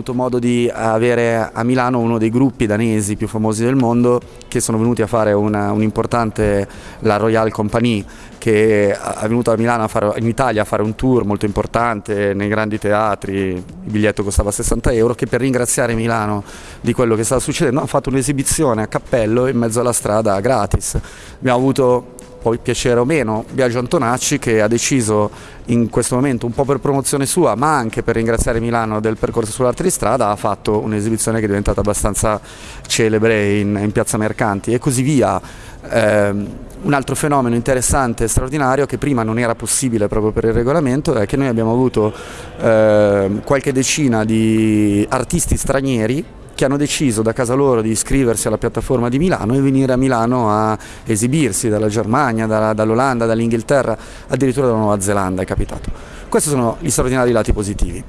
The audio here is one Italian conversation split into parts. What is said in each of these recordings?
Avuto modo di avere a Milano uno dei gruppi danesi più famosi del mondo che sono venuti a fare un'importante, la Royal Company, che è venuta a Milano a fare, in Italia a fare un tour molto importante nei grandi teatri, il biglietto costava 60 euro, che per ringraziare Milano di quello che stava succedendo ha fatto un'esibizione a cappello in mezzo alla strada gratis. Abbiamo avuto poi piacere o meno, Biagio Antonacci che ha deciso in questo momento un po' per promozione sua ma anche per ringraziare Milano del percorso sull'arte di strada ha fatto un'esibizione che è diventata abbastanza celebre in, in Piazza Mercanti e così via. Eh, un altro fenomeno interessante e straordinario che prima non era possibile proprio per il regolamento è che noi abbiamo avuto eh, qualche decina di artisti stranieri che hanno deciso da casa loro di iscriversi alla piattaforma di Milano e venire a Milano a esibirsi dalla Germania, da, dall'Olanda, dall'Inghilterra, addirittura dalla Nuova Zelanda è capitato. Questi sono gli straordinari lati positivi.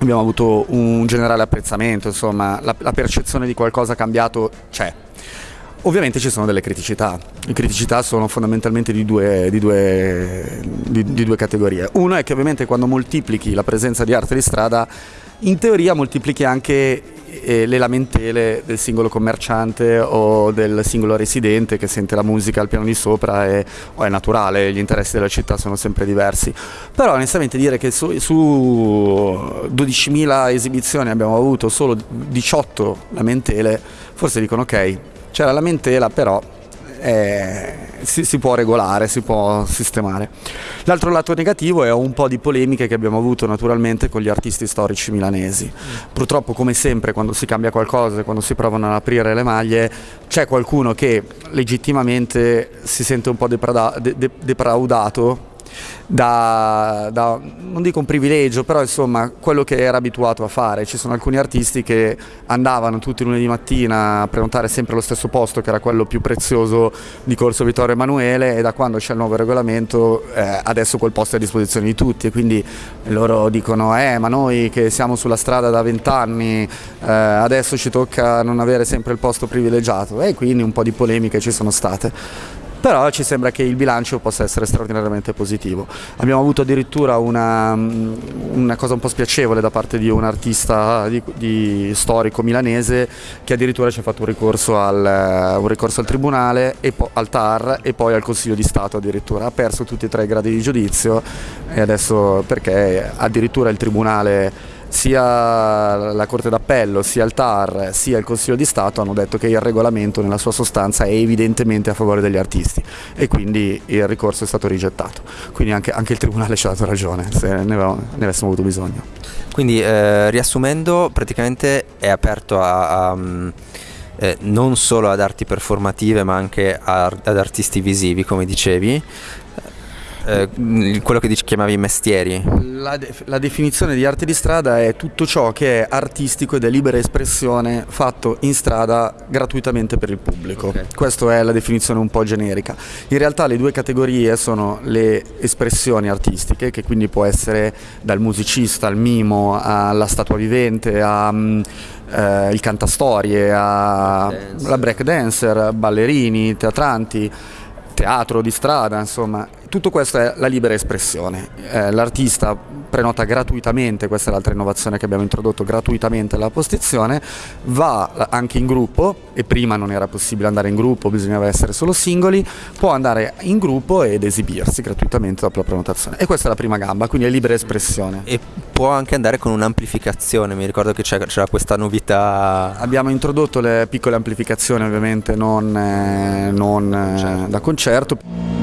Abbiamo avuto un generale apprezzamento, insomma, la, la percezione di qualcosa cambiato c'è. Ovviamente ci sono delle criticità, le criticità sono fondamentalmente di due, di, due, di, di due, categorie. Uno è che ovviamente quando moltiplichi la presenza di arte di strada, in teoria moltiplichi anche le lamentele del singolo commerciante o del singolo residente che sente la musica al piano di sopra e, è naturale, gli interessi della città sono sempre diversi. Però onestamente dire che su, su 12.000 esibizioni abbiamo avuto solo 18 lamentele, forse dicono ok, c'è la lamentela però eh, si, si, può regolare, si può sistemare. L'altro lato negativo è un po' di polemiche che abbiamo avuto naturalmente con gli artisti storici milanesi. Purtroppo come sempre quando si cambia qualcosa, quando si provano ad aprire le maglie, c'è qualcuno che legittimamente si sente un po' depraudato da, da, non dico un privilegio, però insomma quello che era abituato a fare. Ci sono alcuni artisti che andavano tutti i lunedì mattina a prenotare sempre lo stesso posto, che era quello più prezioso di Corso Vittorio Emanuele, e da quando c'è il nuovo regolamento eh, adesso quel posto è a disposizione di tutti. E quindi loro dicono eh ma noi che siamo sulla strada da vent'anni eh, adesso ci tocca non avere sempre il posto privilegiato. E quindi un po' di polemiche ci sono state però ci sembra che il bilancio possa essere straordinariamente positivo. Abbiamo avuto addirittura una, una cosa un po' spiacevole da parte di un artista di, di storico milanese che addirittura ci ha fatto un ricorso al, un ricorso al tribunale, al TAR e poi al Consiglio di Stato addirittura. Ha perso tutti e tre i gradi di giudizio e adesso perché addirittura il tribunale sia la Corte d'Appello, sia il TAR, sia il Consiglio di Stato hanno detto che il regolamento nella sua sostanza è evidentemente a favore degli artisti e quindi il ricorso è stato rigettato. Quindi anche, anche il Tribunale ci ha dato ragione se ne, avevamo, ne avessimo avuto bisogno. Quindi eh, riassumendo praticamente è aperto a, a eh, non solo ad arti performative ma anche a, ad artisti visivi come dicevi eh, quello che dici, chiamavi mestieri? La, de la, definizione di arte di strada è tutto ciò che è artistico ed è libera espressione fatto in strada gratuitamente per il pubblico. Okay. Questa è la definizione un po' generica. In realtà le due categorie sono le espressioni artistiche, che quindi può essere dal musicista al mimo alla statua vivente, al mm, eh, cantastorie, alla break dancer, ballerini, teatranti teatro di strada, insomma, tutto questo è la libera espressione. Eh, L'artista prenota gratuitamente, questa è l'altra innovazione che abbiamo introdotto, gratuitamente la postizione, va anche in gruppo e prima non era possibile andare in gruppo, bisognava essere solo singoli, può andare in gruppo ed esibirsi gratuitamente dopo la prenotazione. E questa è la prima gamba, quindi è libera espressione. E può anche andare con un'amplificazione, mi ricordo che c'era questa novità. Abbiamo introdotto le piccole amplificazioni ovviamente non, eh, non eh, certo. da concerto.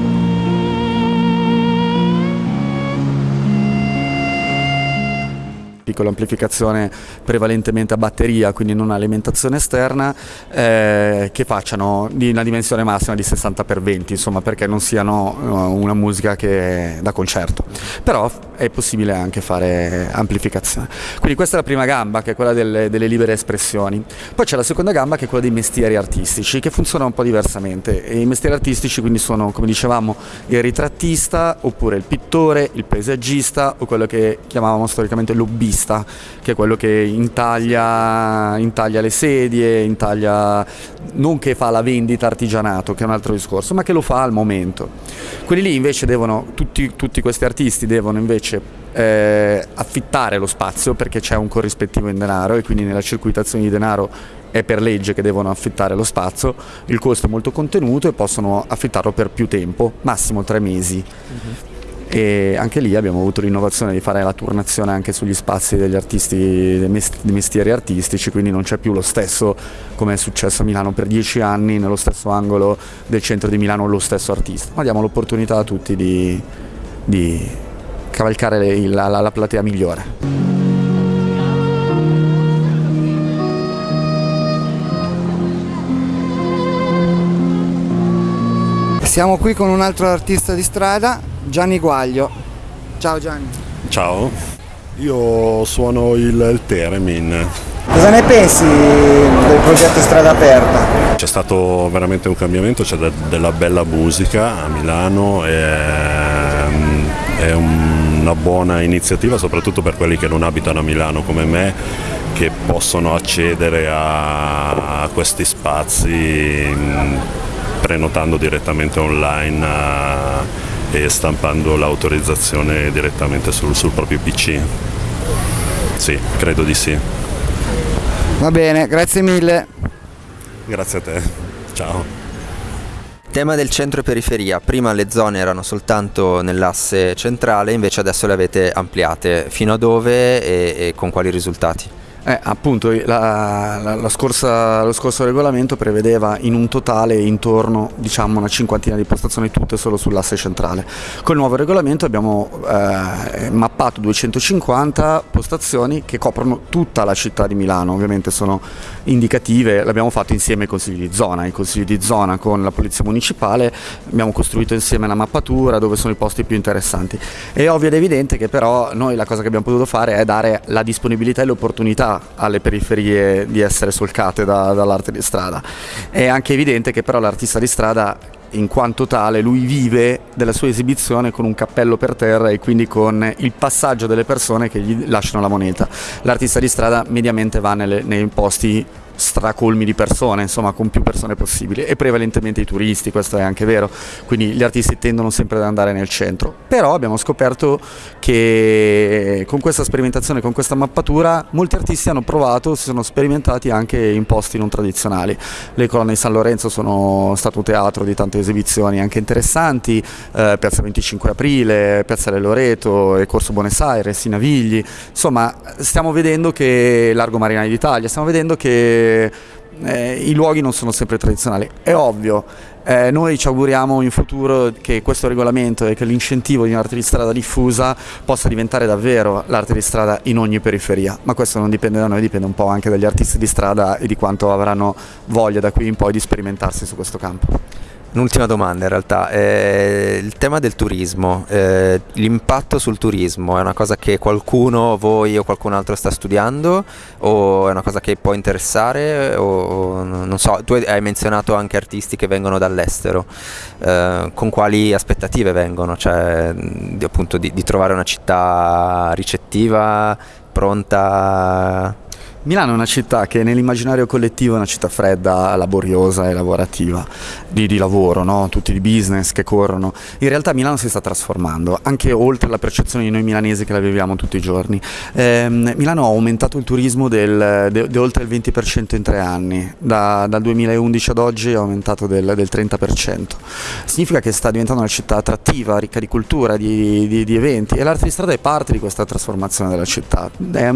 Piccola amplificazione prevalentemente a batteria, quindi non alimentazione esterna, eh, che facciano di una dimensione massima di 60x20, insomma, perché non siano uh, una musica che da concerto. Però è possibile anche fare amplificazione. Quindi questa è la prima gamba, che è quella delle, delle libere espressioni. Poi c'è la seconda gamba, che è quella dei mestieri artistici, che funziona un po' diversamente. E I mestieri artistici quindi sono, come dicevamo, il ritrattista, oppure il pittore, il paesaggista, o quello che chiamavamo storicamente lobbista l'artista, che è quello che intaglia, intaglia le sedie, intaglia, non che fa la vendita artigianato, che è un altro discorso, ma che lo fa al momento. Quelli lì invece devono, tutti, tutti questi artisti devono invece eh, affittare lo spazio perché c'è un corrispettivo in denaro e quindi nella circuitazione di denaro è per legge che devono affittare lo spazio, il costo è molto contenuto e possono affittarlo per più tempo, massimo tre mesi. Uh-huh. E anche lì abbiamo avuto l'innovazione di fare la turnazione anche sugli spazi degli artisti, dei mestieri artistici, quindi non c'è più lo stesso come è successo a Milano per dieci anni, nello stesso angolo del centro di Milano lo stesso artista, ma diamo l'opportunità a tutti di, di cavalcare la, la, la platea migliore. Siamo qui con un altro artista di strada, Gianni Guaglio. Ciao Gianni. Ciao, io suono il, il Teremin. Cosa ne pensi del progetto Strada Aperta? C'è stato veramente un cambiamento, c'è de- della bella musica a Milano, e, mm, è una buona iniziativa soprattutto per quelli che non abitano a Milano come me che possono accedere a, a questi spazi mm, prenotando direttamente online uh, e stampando l'autorizzazione direttamente sul, sul proprio PC. Sì, credo di sì. Va bene, grazie mille. Grazie a te. Ciao. Tema del centro e periferia, prima le zone erano soltanto nell'asse centrale, invece adesso le avete ampliate, fino a dove e, e con quali risultati? Eh, appunto la, la, la scorsa, lo scorso regolamento prevedeva in un totale intorno diciamo una cinquantina di postazioni tutte solo sull'asse centrale. Col nuovo regolamento abbiamo eh, mappato 250 postazioni che coprono tutta la città di Milano, ovviamente sono indicative, l'abbiamo fatto insieme ai consigli di zona, i consigli di zona con la polizia municipale, abbiamo costruito insieme la mappatura dove sono i posti più interessanti. È ovvio ed evidente che però noi la cosa che abbiamo potuto fare è dare la disponibilità e l'opportunità alle periferie di essere solcate da, dall'arte di strada. È anche evidente che però l'artista di strada in quanto tale lui vive della sua esibizione con un cappello per terra e quindi con il passaggio delle persone che gli lasciano la moneta. L'artista di strada mediamente va nelle, nei posti stracolmi di persone, insomma con più persone possibili e prevalentemente i turisti, questo è anche vero, quindi gli artisti tendono sempre ad andare nel centro, però abbiamo scoperto che con questa sperimentazione, con questa mappatura, molti artisti hanno provato, si sono sperimentati anche in posti non tradizionali, le colonne di San Lorenzo sono stato teatro di tante esibizioni anche interessanti, eh, Piazza 25 Aprile, Piazza del Loreto e Corso Buenos Aires, i Navigli, insomma stiamo vedendo che Largo Marinai d'Italia, stiamo vedendo che eh, i luoghi non sono sempre tradizionali. È ovvio, eh, noi ci auguriamo in futuro che questo regolamento e che l'incentivo di un'arte di strada diffusa possa diventare davvero l'arte di strada in ogni periferia, ma questo non dipende da noi, dipende un po' anche dagli artisti di strada e di quanto avranno voglia da qui in poi di sperimentarsi su questo campo. Un'ultima domanda in realtà, eh, il tema del turismo, eh, l'impatto sul turismo è una cosa che qualcuno, voi o qualcun altro sta studiando? O è una cosa che può interessare? O non so, tu hai menzionato anche artisti che vengono dall'estero, eh, con quali aspettative vengono, cioè di, appunto di, di trovare una città ricettiva, pronta Milano è una città che nell'immaginario collettivo è una città fredda, laboriosa e lavorativa, di, di lavoro, no? tutti di business che corrono. In realtà Milano si sta trasformando, anche oltre la percezione di noi milanesi che la viviamo tutti i giorni. Eh, Milano ha aumentato il turismo del, de, de oltre il 20% in tre anni, da, dal 2011 ad oggi è aumentato del, del, 30%. Significa che sta diventando una città attrattiva, ricca di cultura, di, di, di eventi e l'arte di strada è parte di questa trasformazione della città. È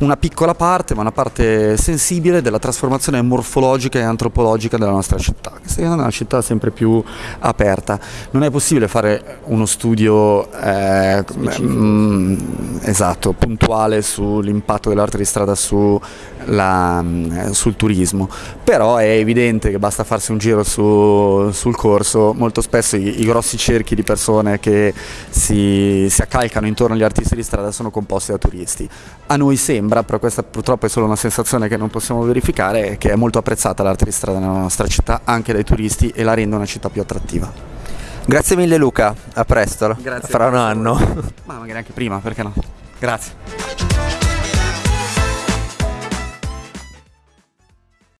una piccola parte, ma una parte sensibile della trasformazione morfologica e antropologica della nostra città, che sta diventando una città sempre più aperta. Non è possibile fare uno studio eh, mm, esatto, puntuale sull'impatto dell'arte di strada su la, mm, sul turismo, però è evidente che basta farsi un giro su, sul corso, molto spesso i, i, grossi cerchi di persone che si, si accalcano intorno agli artisti di strada sono composti da turisti. A noi sembra, però questa purtroppo è solo una sensazione che non possiamo verificare, che è molto apprezzata l'arte di strada nella nostra città anche dai turisti e la rende una città più attrattiva. Grazie mille Luca, a presto, Grazie fra un anno. Ma magari anche prima, perché no? Grazie.